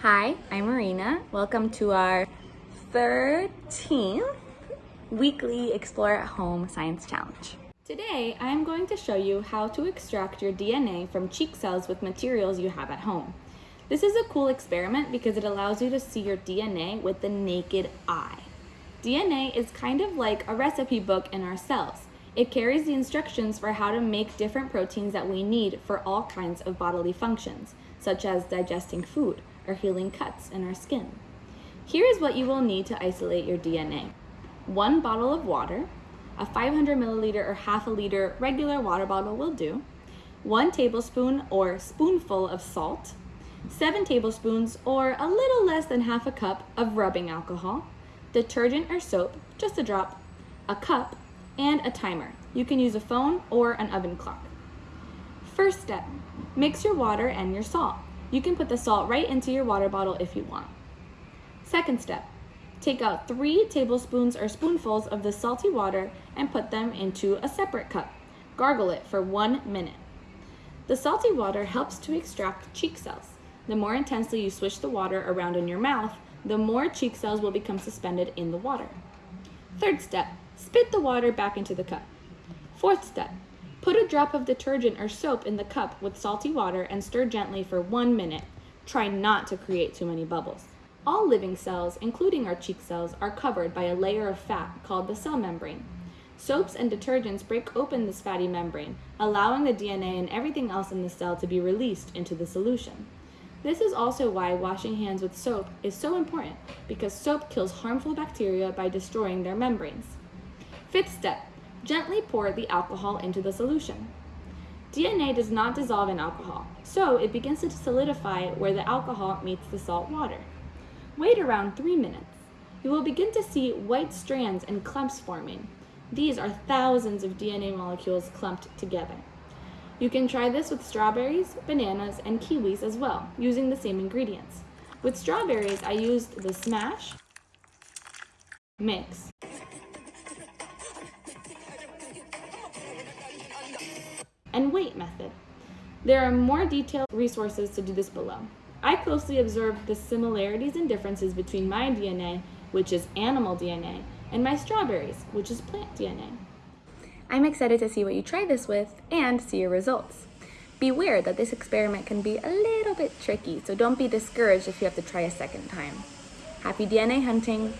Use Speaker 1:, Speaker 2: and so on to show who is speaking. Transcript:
Speaker 1: Hi, I'm Marina. Welcome to our 13th weekly Explore at Home Science Challenge. Today, I am going to show you how to extract your DNA from cheek cells with materials you have at home. This is a cool experiment because it allows you to see your DNA with the naked eye. DNA is kind of like a recipe book in our cells. It carries the instructions for how to make different proteins that we need for all kinds of bodily functions, such as digesting food, or healing cuts in our skin. Here is what you will need to isolate your DNA. One bottle of water, a 500 milliliter or half a liter regular water bottle will do, one tablespoon or spoonful of salt, seven tablespoons or a little less than half a cup of rubbing alcohol, detergent or soap, just a drop, a cup, and a timer. You can use a phone or an oven clock. First step, mix your water and your salt. You can put the salt right into your water bottle if you want. Second step, take out three tablespoons or spoonfuls of the salty water and put them into a separate cup. Gargle it for one minute. The salty water helps to extract cheek cells. The more intensely you swish the water around in your mouth, the more cheek cells will become suspended in the water. Third step, spit the water back into the cup. Fourth step, Put a drop of detergent or soap in the cup with salty water and stir gently for one minute. Try not to create too many bubbles. All living cells, including our cheek cells, are covered by a layer of fat called the cell membrane. Soaps and detergents break open this fatty membrane, allowing the DNA and everything else in the cell to be released into the solution. This is also why washing hands with soap is so important, because soap kills harmful bacteria by destroying their membranes. Fifth step, Gently pour the alcohol into the solution. DNA does not dissolve in alcohol, so it begins to solidify where the alcohol meets the salt water. Wait around three minutes. You will begin to see white strands and clumps forming. These are thousands of DNA molecules clumped together. You can try this with strawberries, bananas, and kiwis as well, using the same ingredients. With strawberries, I used the smash, mix, and wait method. There are more detailed resources to do this below. I closely observed the similarities and differences between my DNA, which is animal DNA, and my strawberries, which is plant DNA.
Speaker 2: I'm excited to see what you try this with and see your results. Beware that this experiment can be a little bit tricky, so don't be discouraged if you have to try a second time. Happy DNA hunting!